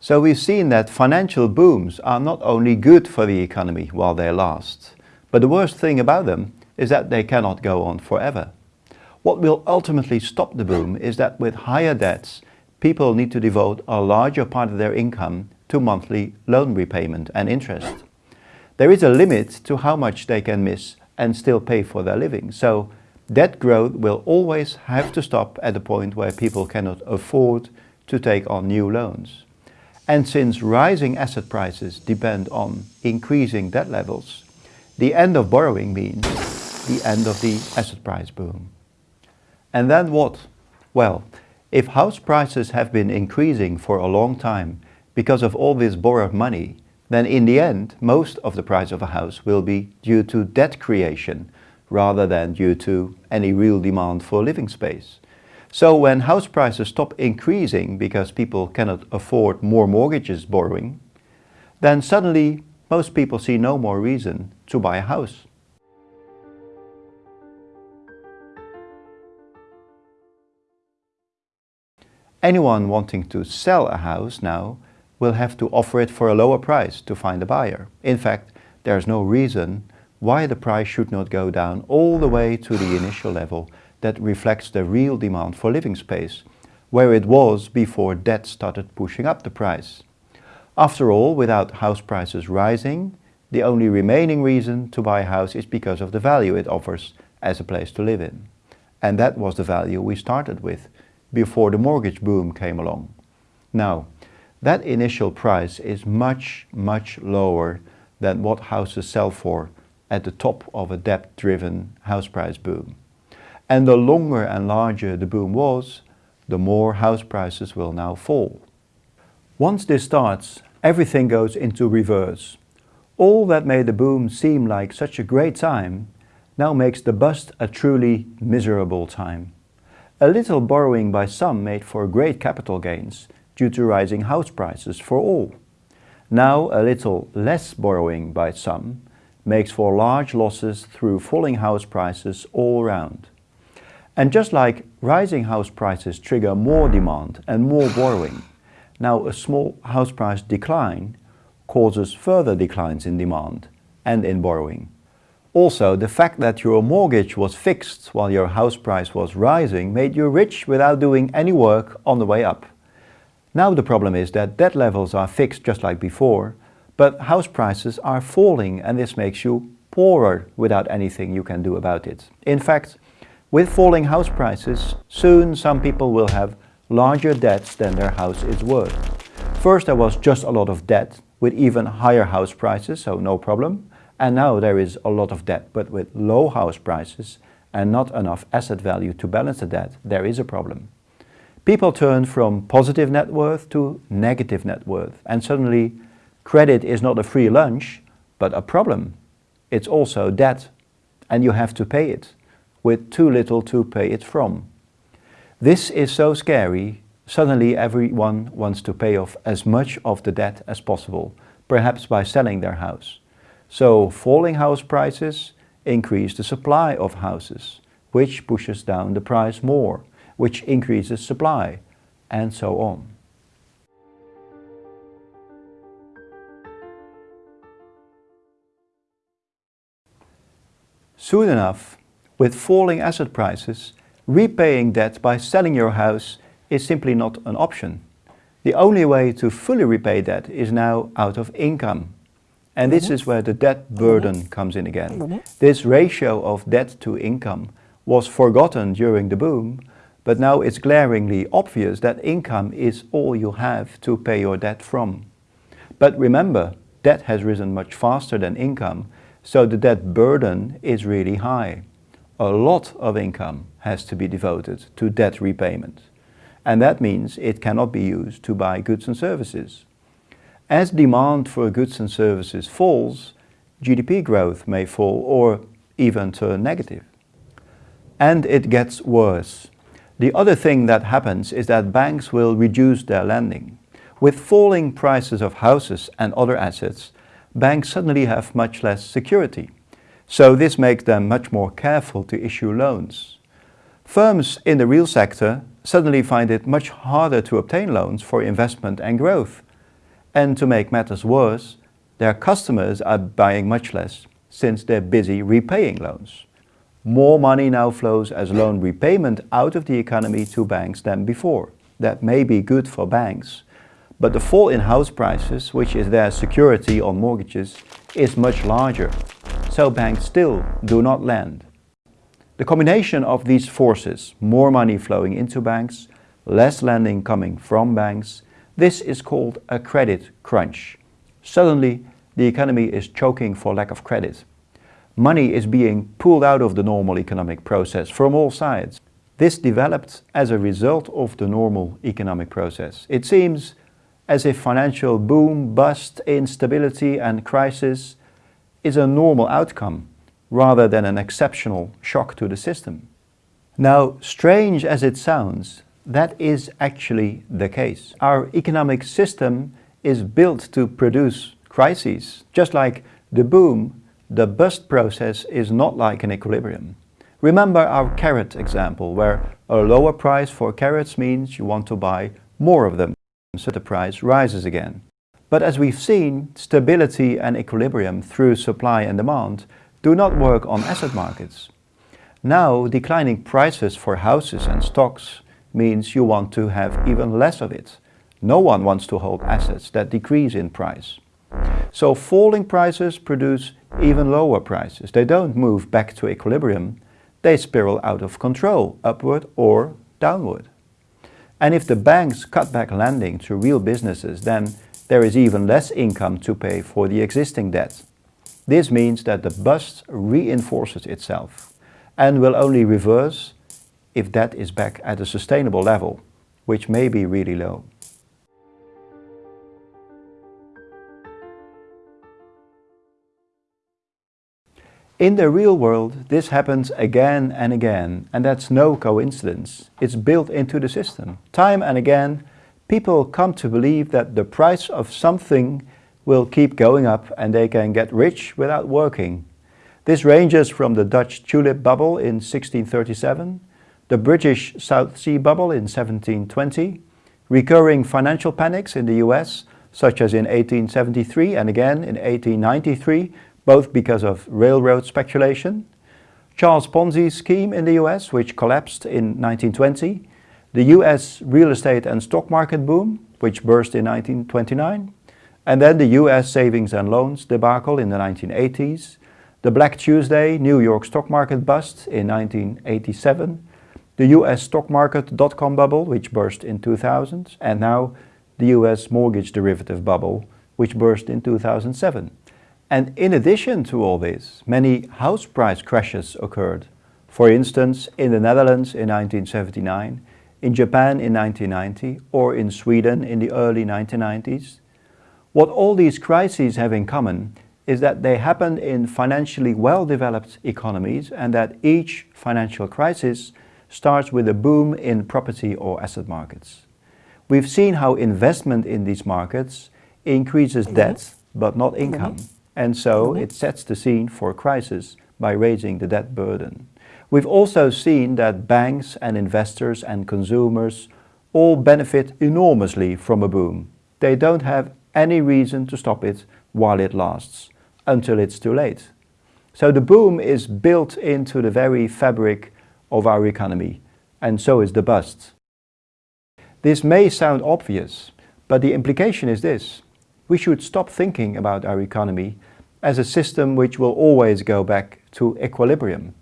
So we've seen that financial booms are not only good for the economy while they last, but the worst thing about them is that they cannot go on forever. What will ultimately stop the boom is that with higher debts, people need to devote a larger part of their income to monthly loan repayment and interest. There is a limit to how much they can miss and still pay for their living. So debt growth will always have to stop at the point where people cannot afford to take on new loans. And since rising asset prices depend on increasing debt levels, the end of borrowing means the end of the asset price boom. And then what? Well, if house prices have been increasing for a long time because of all this borrowed money, then in the end, most of the price of a house will be due to debt creation rather than due to any real demand for living space. So when house prices stop increasing because people cannot afford more mortgages borrowing, then suddenly most people see no more reason to buy a house. Anyone wanting to sell a house now will have to offer it for a lower price to find a buyer. In fact, there is no reason why the price should not go down all the way to the initial level that reflects the real demand for living space, where it was before debt started pushing up the price. After all, without house prices rising, the only remaining reason to buy a house is because of the value it offers as a place to live in. And that was the value we started with before the mortgage boom came along. Now, that initial price is much, much lower than what houses sell for at the top of a debt-driven house price boom. And the longer and larger the boom was, the more house prices will now fall. Once this starts, everything goes into reverse. All that made the boom seem like such a great time now makes the bust a truly miserable time. A little borrowing by some made for great capital gains due to rising house prices for all. Now a little less borrowing by some makes for large losses through falling house prices all round. And just like rising house prices trigger more demand and more borrowing, now a small house price decline causes further declines in demand and in borrowing. Also, the fact that your mortgage was fixed while your house price was rising made you rich without doing any work on the way up. Now the problem is that debt levels are fixed just like before, but house prices are falling and this makes you poorer without anything you can do about it. In fact, with falling house prices, soon some people will have larger debts than their house is worth. First there was just a lot of debt with even higher house prices, so no problem. And now there is a lot of debt, but with low house prices and not enough asset value to balance the debt, there is a problem. People turn from positive net worth to negative net worth and suddenly credit is not a free lunch, but a problem. It's also debt and you have to pay it with too little to pay it from. This is so scary, suddenly everyone wants to pay off as much of the debt as possible, perhaps by selling their house. So falling house prices increase the supply of houses, which pushes down the price more, which increases supply, and so on. Soon enough, with falling asset prices, repaying debt by selling your house is simply not an option. The only way to fully repay debt is now out of income. And this is where the debt burden comes in again. This ratio of debt to income was forgotten during the boom, but now it's glaringly obvious that income is all you have to pay your debt from. But remember, debt has risen much faster than income, so the debt burden is really high a lot of income has to be devoted to debt repayment. And that means it cannot be used to buy goods and services. As demand for goods and services falls, GDP growth may fall or even turn negative. And it gets worse. The other thing that happens is that banks will reduce their lending. With falling prices of houses and other assets, banks suddenly have much less security. So this makes them much more careful to issue loans. Firms in the real sector suddenly find it much harder to obtain loans for investment and growth. And to make matters worse, their customers are buying much less since they're busy repaying loans. More money now flows as loan repayment out of the economy to banks than before. That may be good for banks, but the fall in house prices, which is their security on mortgages, is much larger. So banks still do not lend. The combination of these forces, more money flowing into banks, less lending coming from banks, this is called a credit crunch. Suddenly, the economy is choking for lack of credit. Money is being pulled out of the normal economic process from all sides. This developed as a result of the normal economic process. It seems as if financial boom, bust, instability and crisis is a normal outcome rather than an exceptional shock to the system. Now, strange as it sounds, that is actually the case. Our economic system is built to produce crises. Just like the boom, the bust process is not like an equilibrium. Remember our carrot example, where a lower price for carrots means you want to buy more of them so the price rises again. But as we've seen, stability and equilibrium through supply and demand do not work on asset markets. Now, declining prices for houses and stocks means you want to have even less of it. No one wants to hold assets that decrease in price. So falling prices produce even lower prices. They don't move back to equilibrium, they spiral out of control, upward or downward. And if the banks cut back lending to real businesses, then there is even less income to pay for the existing debt. This means that the bust reinforces itself and will only reverse if debt is back at a sustainable level, which may be really low. In the real world, this happens again and again, and that's no coincidence. It's built into the system. Time and again, people come to believe that the price of something will keep going up and they can get rich without working. This ranges from the Dutch tulip bubble in 1637, the British South Sea bubble in 1720, recurring financial panics in the US, such as in 1873 and again in 1893, both because of railroad speculation, Charles Ponzi's scheme in the US, which collapsed in 1920, the US real estate and stock market boom, which burst in 1929, and then the US savings and loans debacle in the 1980s, the Black Tuesday New York stock market bust in 1987, the US stock market dot-com bubble, which burst in 2000, and now the US mortgage derivative bubble, which burst in 2007. And in addition to all this, many house price crashes occurred. For instance, in the Netherlands in 1979, in Japan in 1990, or in Sweden in the early 1990s. What all these crises have in common is that they happened in financially well-developed economies and that each financial crisis starts with a boom in property or asset markets. We've seen how investment in these markets increases mm-hmm. debt, but not mm-hmm. income. And so mm-hmm. it sets the scene for a crisis by raising the debt burden. We've also seen that banks and investors and consumers all benefit enormously from a boom. They don't have any reason to stop it while it lasts, until it's too late. So the boom is built into the very fabric of our economy, and so is the bust. This may sound obvious, but the implication is this. We should stop thinking about our economy as a system which will always go back to equilibrium.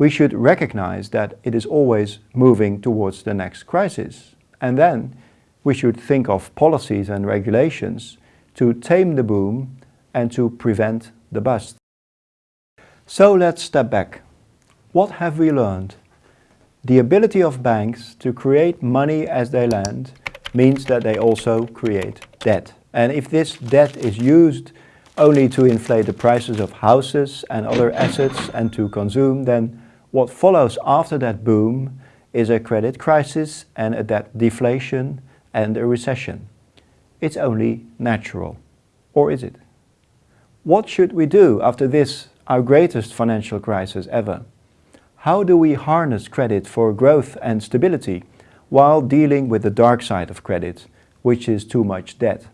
We should recognize that it is always moving towards the next crisis. And then we should think of policies and regulations to tame the boom and to prevent the bust. So let's step back. What have we learned? The ability of banks to create money as they lend means that they also create debt. And if this debt is used only to inflate the prices of houses and other assets and to consume, then what follows after that boom is a credit crisis and a debt deflation and a recession. It's only natural. Or is it? What should we do after this, our greatest financial crisis ever? How do we harness credit for growth and stability while dealing with the dark side of credit, which is too much debt?